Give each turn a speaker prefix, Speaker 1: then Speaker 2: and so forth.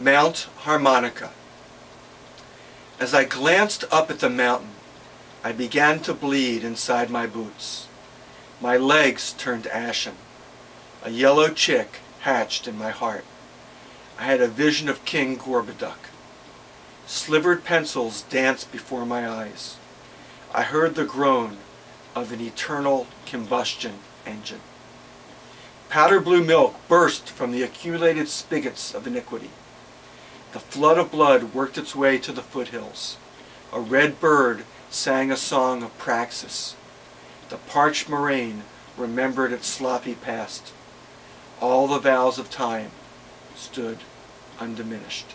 Speaker 1: Mount Harmonica. As I glanced up at the mountain, I began to bleed inside my boots. My legs turned ashen. A yellow chick hatched in my heart. I had a vision of King Gorboduc. Slivered pencils danced before my eyes. I heard the groan of an eternal combustion engine. Powder blue milk burst from the accumulated spigots of iniquity. The flood of blood worked its way to the foothills. A red bird sang a song of praxis. The parched moraine remembered its sloppy past. All the vows of time stood undiminished.